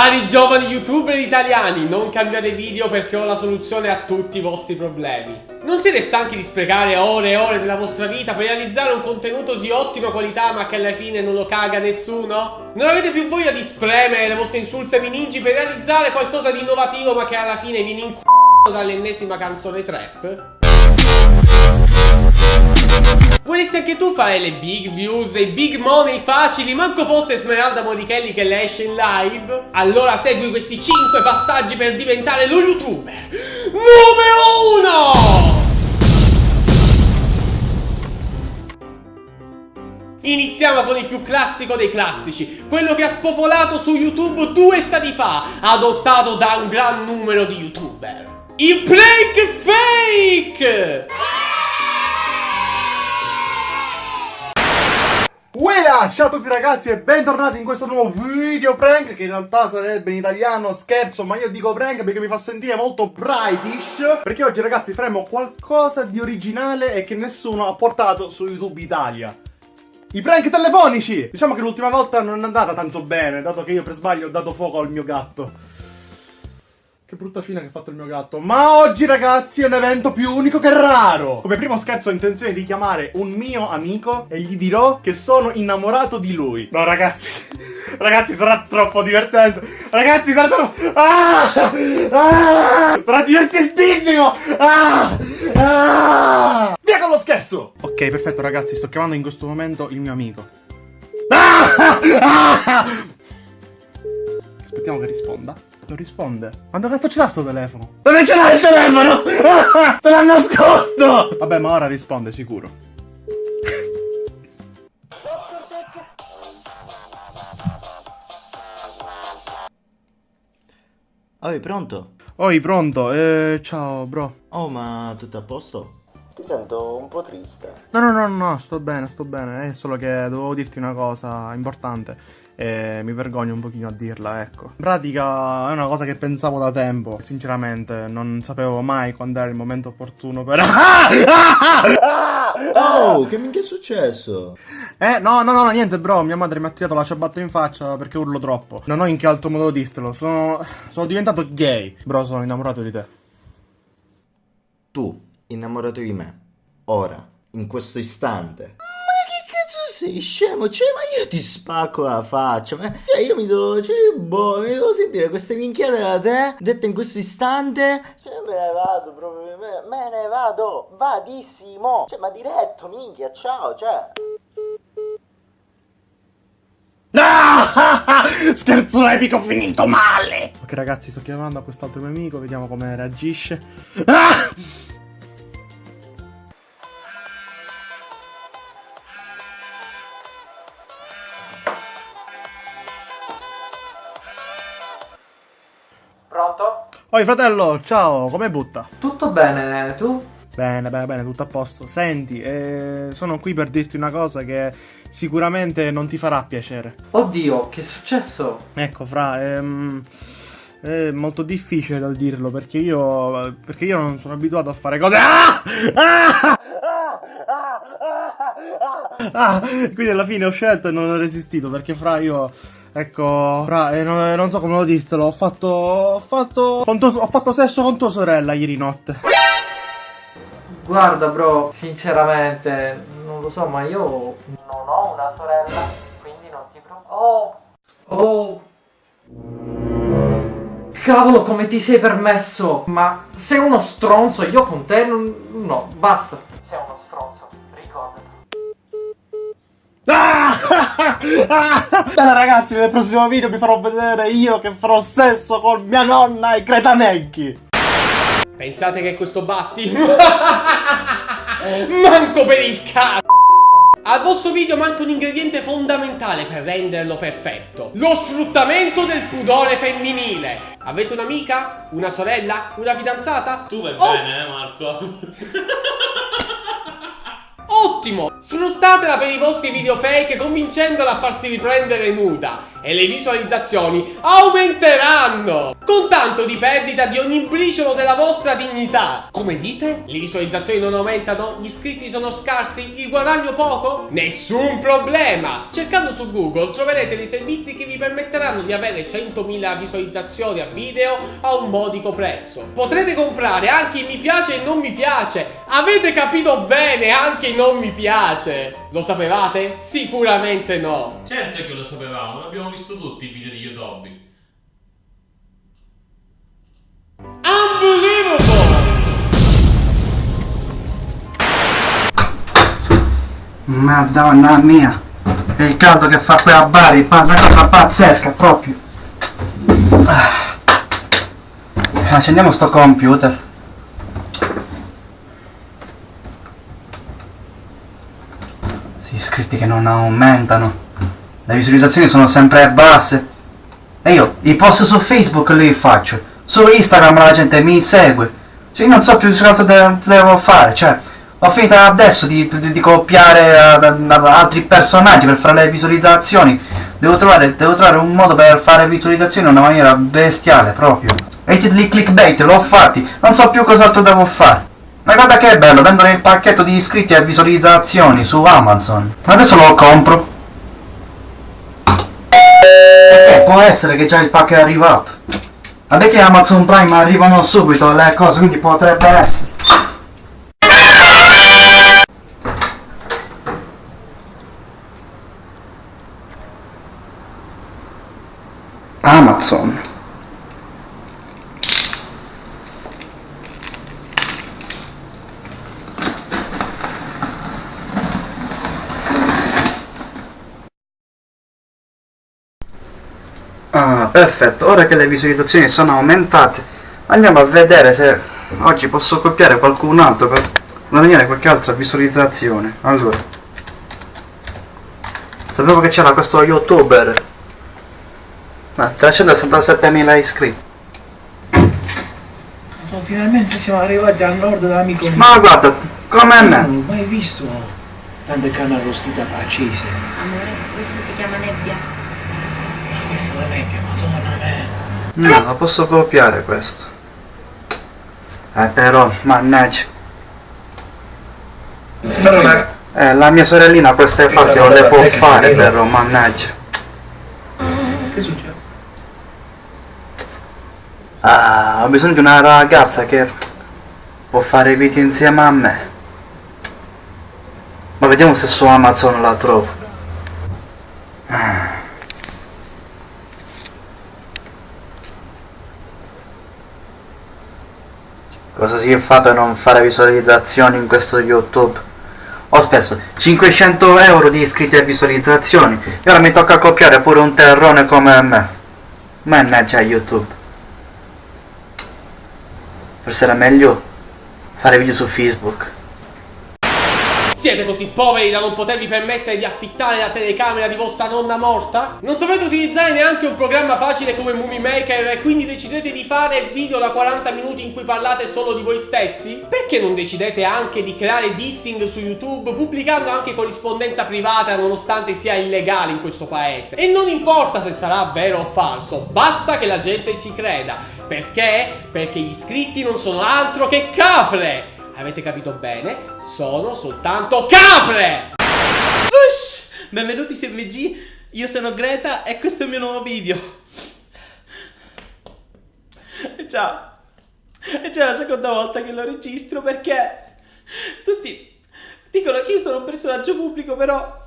Cari giovani youtuber italiani, non cambiate video perché ho la soluzione a tutti i vostri problemi. Non siete stanchi di sprecare ore e ore della vostra vita per realizzare un contenuto di ottima qualità ma che alla fine non lo caga nessuno? Non avete più voglia di spremere le vostre insulse minigi per realizzare qualcosa di innovativo ma che alla fine viene inc***o dall'ennesima canzone trap? Vorresti anche tu fare le big views e i big money facili, manco fosse Smeralda Morichelli che le esce in live? Allora segui questi 5 passaggi per diventare lo youtuber numero 1! Iniziamo con il più classico dei classici, quello che ha spopolato su YouTube due stati fa, adottato da un gran numero di youtuber. Il prank fake! Uela! Ciao a tutti ragazzi e bentornati in questo nuovo video prank Che in realtà sarebbe in italiano scherzo ma io dico prank perché mi fa sentire molto brightish Perché oggi ragazzi faremo qualcosa di originale e che nessuno ha portato su YouTube Italia i prank telefonici! Diciamo che l'ultima volta non è andata tanto bene, dato che io per sbaglio ho dato fuoco al mio gatto. Che brutta fine che ha fatto il mio gatto. Ma oggi, ragazzi, è un evento più unico che raro. Come primo scherzo ho intenzione di chiamare un mio amico e gli dirò che sono innamorato di lui. No, ragazzi. Ragazzi, sarà troppo divertente. Ragazzi, sarà troppo... Ah! Ah! Sarà divertentissimo! Ah! Ah! Via con lo scherzo! Ok, perfetto, ragazzi. Sto chiamando in questo momento il mio amico. Ah! Ah! Aspettiamo che risponda. Non risponde. Ma dove cazzo ce l'ha sto telefono? Dove ce l'ha il telefono? te l'ha nascosto! Vabbè, ma ora risponde sicuro. Oi, pronto? Oi, pronto? Eh, ciao, bro. Oh, ma tutto a posto? Ti sento un po' triste. No, no, no, no, sto bene, sto bene. È solo che dovevo dirti una cosa importante e mi vergogno un pochino a dirla, ecco. In pratica è una cosa che pensavo da tempo, sinceramente non sapevo mai quando era il momento opportuno per... Oh, che minchia è successo? Eh, no, no, no, niente, bro, mia madre mi ha tirato la ciabatta in faccia perché urlo troppo. Non ho in che altro modo dirtelo, sono... sono diventato gay. Bro, sono innamorato di te. Tu, innamorato di me, ora, in questo istante sei scemo? Cioè, ma io ti spacco la faccia. Ma cioè, io mi devo. Cioè, boh, mi devo sentire queste minchiate da te, dette in questo istante. Cioè, me ne vado proprio. Me, me ne vado. Vadissimo. Cioè, ma diretto, minchia, ciao, cioè. Scherzo epico finito male! Ok ragazzi sto chiamando a quest'altro mio amico, vediamo come reagisce. Ah! Pronto? Oi fratello, ciao, come butta? Tutto bene, tu? Bene, bene, bene, tutto a posto. Senti, eh, sono qui per dirti una cosa che sicuramente non ti farà piacere. Oddio, che è successo? Ecco, fra, ehm, è molto difficile da dirlo perché io, perché io non sono abituato a fare cose... Ah! Ah! Ah! Quindi alla fine ho scelto e non ho resistito perché fra io Ecco, fra, eh, non, non, so come lo dirtelo, ho fatto. Ho fatto. Ho fatto sesso con tua sorella ieri notte. Guarda, bro, sinceramente, non lo so, ma io non ho una sorella, quindi non ti preoccupare. Oh! Oh! Cavolo, come ti sei permesso? Ma sei uno stronzo, io con te non... No, basta. Sei uno stronzo. Ah! Bene ragazzi, nel prossimo video vi farò vedere io che farò sesso con mia nonna e Greta Necchi. Pensate che questo basti? Manco per il cazzo! Al vostro video manca un ingrediente fondamentale per renderlo perfetto. Lo sfruttamento del pudore femminile. Avete un'amica? Una sorella? Una fidanzata? Tu vai oh. bene, eh, Marco? Ottimo! Sfruttatela per i vostri video fake convincendola a farsi riprendere nuda e le visualizzazioni aumenteranno con tanto di perdita di ogni briciolo della vostra dignità. Come dite? Le visualizzazioni non aumentano? Gli iscritti sono scarsi? Il guadagno poco? Nessun problema! Cercando su Google troverete dei servizi che vi permetteranno di avere 100.000 visualizzazioni a video a un modico prezzo. Potrete comprare anche i mi piace e non mi piace. Avete capito bene anche i non mi piace? Lo sapevate? Sicuramente no. Certo che lo sapevamo, l'abbiamo visto tutti i video di Yodobi. Unbelievable! Madonna mia, è il caldo che fa qui a Bari, una cosa pazzesca proprio. Ah. Accendiamo sto computer. Iscritti che non aumentano. Le visualizzazioni sono sempre basse. E io i post su Facebook li faccio. Su Instagram la gente mi segue. Cioè io non so più altro de- devo fare. Cioè, ho finito adesso di, di- di copiare ad altri personaggi per fare le visualizzazioni. Devo trovare, devo trovare un modo per fare visualizzazioni in una maniera bestiale proprio. E i titoli clickbait l'ho fatti, non so più cos'altro devo fare. Ma guarda che bello, vendono il pacchetto di iscritti e visualizzazioni su Amazon. Ma adesso lo compro. Perché può essere che già il pacco è arrivato. Vabbè che Amazon Prime arrivano subito le cose, quindi potrebbe essere. Perfetto. Ora che le visualizzazioni sono aumentate, andiamo a vedere se oggi posso copiare qualcun altro per guadagnare qualche altra visualizzazione. Allora, sapevo che c'era questo youtuber. Ma 367.000 iscritti. Oh, finalmente siamo arrivati al nord dell'amico mio. Ma guarda, come Non me. ho mai visto tante canne arrostite accese. Amore, questo si chiama nebbia. Questa la nebbia, madonna me. No, lo posso copiare questo. Eh però, mannaggia. Però la... Eh, la mia sorellina queste parti non le può fare però, mannaggia. Che succede? Ah, ho bisogno di una ragazza che può fare video insieme a me. Ma vediamo se su Amazon la trovo. Ah. Cosa si fa per non fare visualizzazioni in questo YouTube? Ho speso 500 euro di iscritti e visualizzazioni e ora mi tocca copiare pure un terrone come me. Mannaggia YouTube. Forse era meglio fare video su Facebook. Siete così poveri da non potervi permettere di affittare la telecamera di vostra nonna morta? Non sapete utilizzare neanche un programma facile come Movie Maker e quindi decidete di fare video da 40 minuti in cui parlate solo di voi stessi? Perché non decidete anche di creare dissing su YouTube pubblicando anche corrispondenza privata nonostante sia illegale in questo paese? E non importa se sarà vero o falso, basta che la gente ci creda. Perché? Perché gli iscritti non sono altro che capre! Avete capito bene? Sono soltanto capre! Ush! Benvenuti su MG, io sono Greta e questo è il mio nuovo video. E già, è già la seconda volta che lo registro perché tutti dicono che io sono un personaggio pubblico, però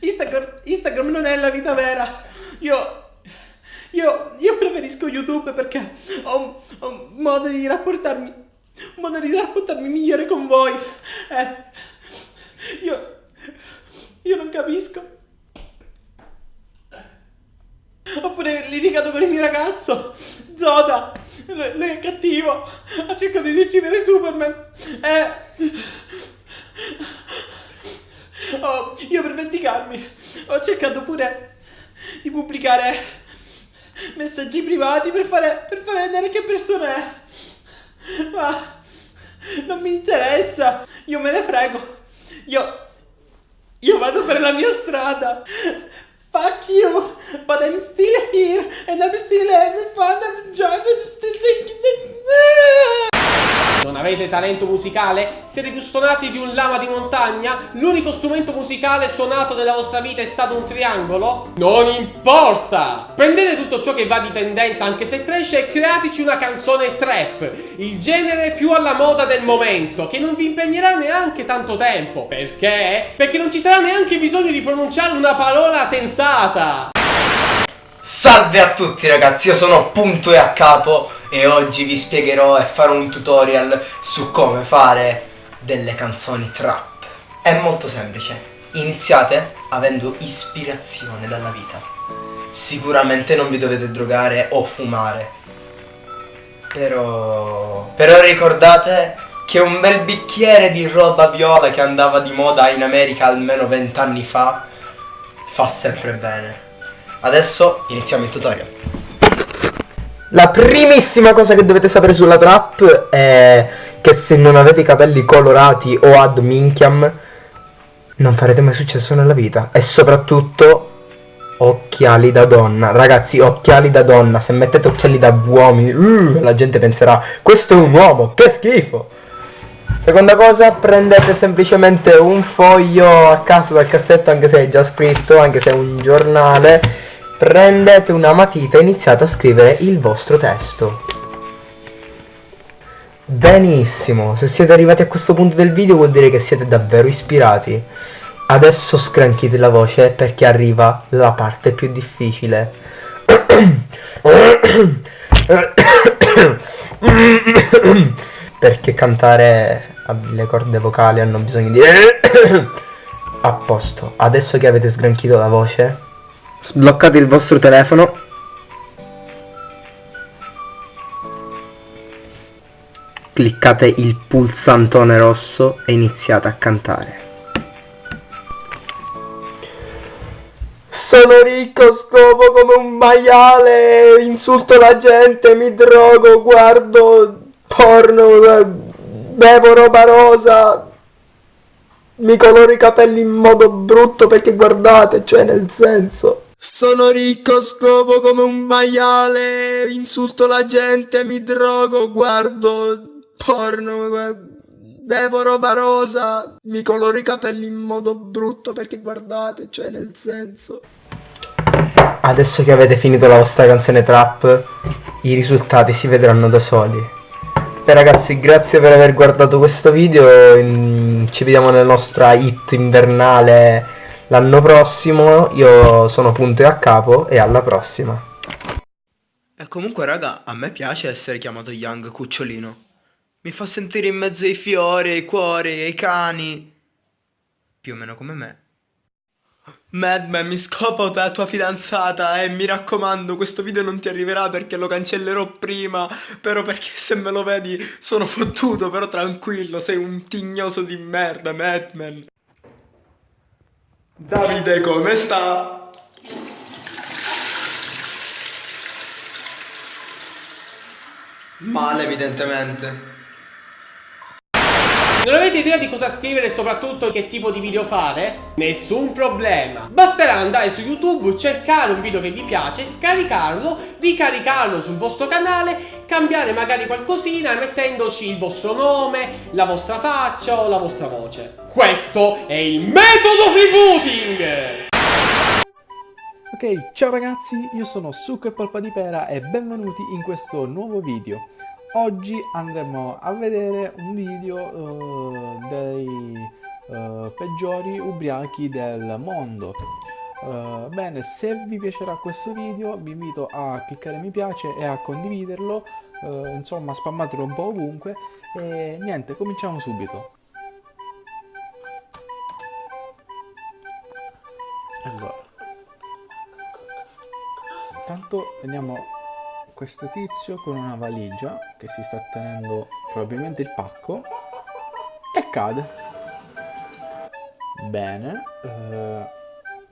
Instagram, Instagram non è la vita vera. Io, io, io preferisco YouTube perché ho ho modo di rapportarmi, un modo di rapportarmi migliore con voi. Eh, io, io non capisco. Oppure litigato con il mio ragazzo, Zoda. Lui è cattivo. Ha cercato di uccidere Superman. Eh. Oh, io per vendicarmi ho cercato pure di pubblicare messaggi privati per fare, per fare vedere che persona è. Ma non mi interessa. Io me ne frego. Io Io vado per la mia strada. Fuck you, but I'm still here and I'm still having fun. I'm still thinking. Non avete talento musicale? Siete più stonati di un lama di montagna? L'unico strumento musicale suonato nella vostra vita è stato un triangolo? Non importa! Prendete tutto ciò che va di tendenza, anche se trash, e createci una canzone trap, il genere più alla moda del momento, che non vi impegnerà neanche tanto tempo. Perché? Perché non ci sarà neanche bisogno di pronunciare una parola sensata! Salve a tutti ragazzi, io sono Punto e a capo e oggi vi spiegherò e farò un tutorial su come fare delle canzoni trap. È molto semplice, iniziate avendo ispirazione dalla vita. Sicuramente non vi dovete drogare o fumare, però... però ricordate che un bel bicchiere di roba viola che andava di moda in America almeno vent'anni fa fa sempre bene. Adesso iniziamo il tutorial. La primissima cosa che dovete sapere sulla trap è che se non avete i capelli colorati o ad minchiam non farete mai successo nella vita e soprattutto occhiali da donna. Ragazzi, occhiali da donna, se mettete occhiali da uomini, uh, la gente penserà questo è un uomo, che schifo. Seconda cosa, prendete semplicemente un foglio a caso dal cassetto, anche se è già scritto, anche se è un giornale. Prendete una matita e iniziate a scrivere il vostro testo. Benissimo, se siete arrivati a questo punto del video vuol dire che siete davvero ispirati. Adesso scranchite la voce perché arriva la parte più difficile. perché cantare le corde vocali hanno bisogno di... A posto, adesso che avete sgranchito la voce, sbloccate il vostro telefono. Cliccate il pulsantone rosso e iniziate a cantare. Sono ricco, scopo come un maiale, insulto la gente, mi drogo, guardo porno, bevo roba rosa, mi coloro i capelli in modo brutto perché guardate, cioè nel senso. Sono ricco, scopo come un maiale, insulto la gente, mi drogo, guardo porno, bevo roba rosa, mi coloro i capelli in modo brutto perché guardate, cioè nel senso. Adesso che avete finito la vostra canzone trap, i risultati si vedranno da soli. E ragazzi, grazie per aver guardato questo video, in- ci vediamo nella nostra hit invernale l'anno prossimo, io sono Punto e a capo e alla prossima. E comunque, raga, a me piace essere chiamato Young Cucciolino. Mi fa sentire in mezzo ai fiori, ai cuori, ai cani. Più o meno come me. Madman, mi scopo la tua fidanzata e mi raccomando, questo video non ti arriverà perché lo cancellerò prima, però perché se me lo vedi sono fottuto, però tranquillo, sei un tignoso di merda, Madman. Davide, come sta? Male, evidentemente. Non avete idea di cosa scrivere e soprattutto che tipo di video fare? Nessun problema! Basterà andare su YouTube, cercare un video che vi piace, scaricarlo, ricaricarlo sul vostro canale, cambiare magari qualcosina mettendoci il vostro nome, la vostra faccia o la vostra voce. Questo è il metodo freebooting! Ok, ciao ragazzi, io sono Succo e Polpa di Pera e benvenuti in questo nuovo video. Oggi andremo a vedere un video eh, dei eh, peggiori ubriachi del mondo. Eh, bene, se vi piacerà questo video vi invito a cliccare mi piace e a condividerlo, insomma spammatelo un po' ovunque e niente, cominciamo subito. Allora, intanto vediamo questo tizio con una valigia che si sta tenendo probabilmente il pacco e cade. Bene, eh,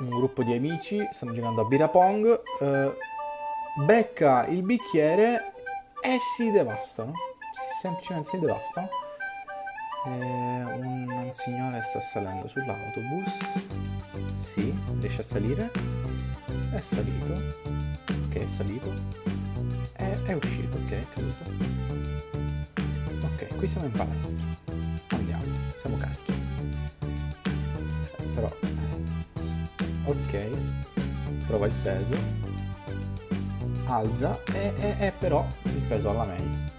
un gruppo di amici stanno giocando a Bira Pong, eh, becca il bicchiere e si devastano, semplicemente si devastano. Eh, un signore sta salendo sull'autobus. Sì, riesce a salire. È salito. Ok, è salito. È, uscito, ok, è caduto. Ok, qui siamo in palestra. Andiamo, siamo carichi. Però. Ok. Prova il peso. Alza e, e, e però il peso alla meglio.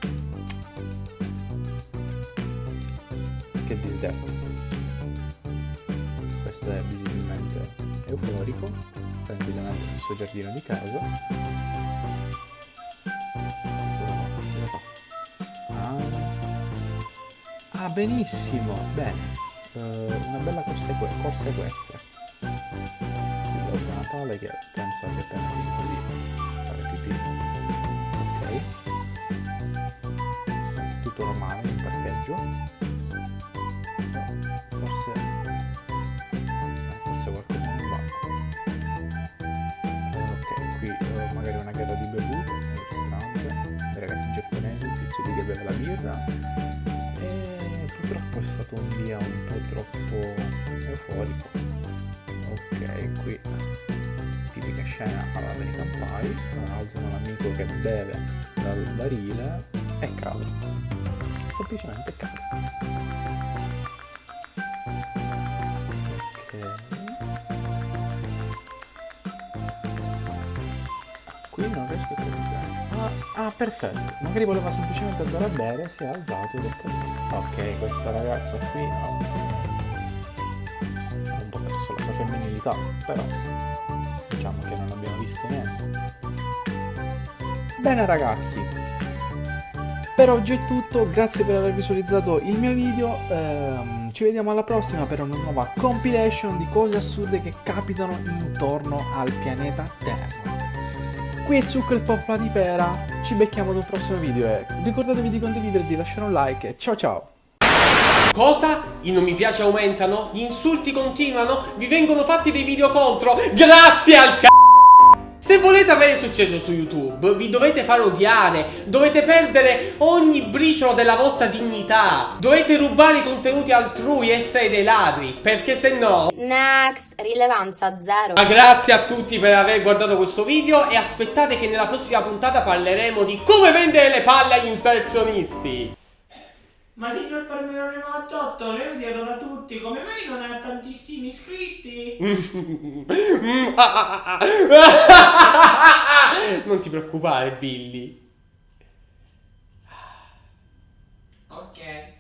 che disdevolo. Questo è visibilmente euforico, tranquillamente nel suo giardino di casa. Benissimo, bene. Uh, una bella corsa, corsa equestre. Il Babbo Natale che penso abbia appena finito di fare pipì. Ok. Tutto normale in parcheggio. Forse... Forse qualcosa non va. Ok, qui uh, magari una gara di bevute nel ristorante. Dei ragazzi giapponesi, un tizio lì che beve la birra. Stato un dia un po' troppo euforico. Ok, qui tipica scena all'American Pie. Alzano l'amico che beve dal barile e cade. Semplicemente cade. Qui non riesco a. Ah, perfetto. Magari voleva semplicemente andare a bere, si è alzato ed è caduto. Ok, questa ragazza qui ha un po' perso la sua femminilità, però diciamo che non abbiamo visto niente. Bene ragazzi, per oggi è tutto, grazie per aver visualizzato il mio video, ehm, ci vediamo alla prossima per una nuova compilation di cose assurde che capitano intorno al pianeta Terra. Qui Succo il Popla di Pera, ci becchiamo ad un prossimo video e ricordatevi di condividere, di lasciare un like ciao ciao! Cosa? I non mi piace aumentano? Gli insulti continuano? Vi vengono fatti dei video contro? Grazie al c***o! Se volete avere successo su YouTube, vi dovete fare odiare, dovete perdere ogni briciolo della vostra dignità, dovete rubare i contenuti altrui e essere dei ladri, perché se no... Next, rilevanza zero. Ma grazie a tutti per aver guardato questo video e aspettate che nella prossima puntata parleremo di come vendere le palle agli inserzionisti. Ma signor Parmigiano 98, le odiano da tutti, come mai non ha tantissimi iscritti? non ti preoccupare, Billy.